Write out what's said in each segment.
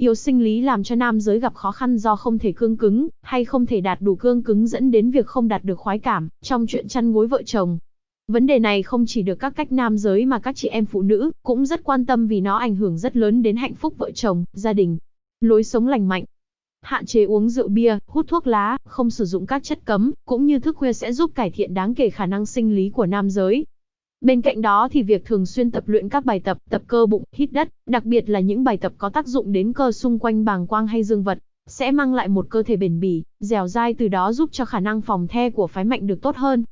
Yếu sinh lý làm cho nam giới gặp khó khăn do không thể cương cứng, hay không thể đạt đủ cương cứng dẫn đến việc không đạt được khoái cảm, trong chuyện chăn gối vợ chồng. Vấn đề này không chỉ được các cách nam giới mà các chị em phụ nữ cũng rất quan tâm vì nó ảnh hưởng rất lớn đến hạnh phúc vợ chồng, gia đình. Lối sống lành mạnh, Hạn chế uống rượu bia, hút thuốc lá, không sử dụng các chất cấm, cũng như thức khuya sẽ giúp cải thiện đáng kể khả năng sinh lý của nam giới. Bên cạnh đó thì việc thường xuyên tập luyện các bài tập, tập cơ bụng, hít đất, đặc biệt là những bài tập có tác dụng đến cơ xung quanh bàng quang hay dương vật, sẽ mang lại một cơ thể bền bỉ, dẻo dai từ đó giúp cho khả năng phòng the của phái mạnh được tốt hơn.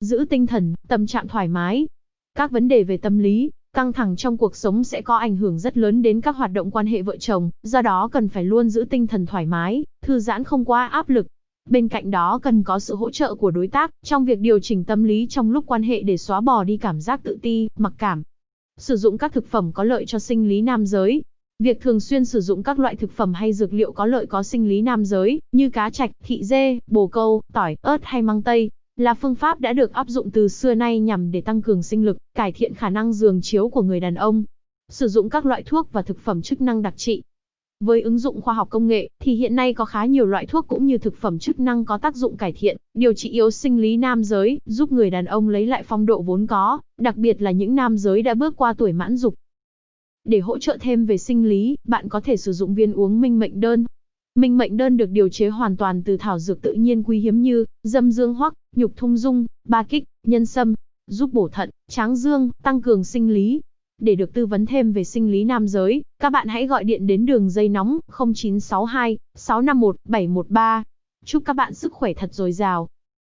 Giữ tinh thần, tâm trạng thoải mái. Các vấn đề về tâm lý, căng thẳng trong cuộc sống sẽ có ảnh hưởng rất lớn đến các hoạt động quan hệ vợ chồng, do đó cần phải luôn giữ tinh thần thoải mái, thư giãn không quá áp lực. Bên cạnh đó cần có sự hỗ trợ của đối tác trong việc điều chỉnh tâm lý trong lúc quan hệ để xóa bỏ đi cảm giác tự ti, mặc cảm. Sử dụng các thực phẩm có lợi cho sinh lý nam giới. Việc thường xuyên sử dụng các loại thực phẩm hay dược liệu có lợi có sinh lý nam giới, như cá trạch, thị dê, bồ câu, tỏi, ớt hay măng tây, là phương pháp đã được áp dụng từ xưa nay nhằm để tăng cường sinh lực, cải thiện khả năng giường chiếu của người đàn ông. Sử dụng các loại thuốc và thực phẩm chức năng đặc trị. Với ứng dụng khoa học công nghệ, thì hiện nay có khá nhiều loại thuốc cũng như thực phẩm chức năng có tác dụng cải thiện, điều trị yếu sinh lý nam giới, giúp người đàn ông lấy lại phong độ vốn có, đặc biệt là những nam giới đã bước qua tuổi mãn dục. Để hỗ trợ thêm về sinh lý, bạn có thể sử dụng viên uống minh mệnh đơn, Minh mệnh đơn được điều chế hoàn toàn từ thảo dược tự nhiên quý hiếm như dâm dương hoắc, nhục thung dung, ba kích, nhân sâm, giúp bổ thận, tráng dương, tăng cường sinh lý. Để được tư vấn thêm về sinh lý nam giới, các bạn hãy gọi điện đến đường dây nóng 0962 651 713. Chúc các bạn sức khỏe thật dồi dào.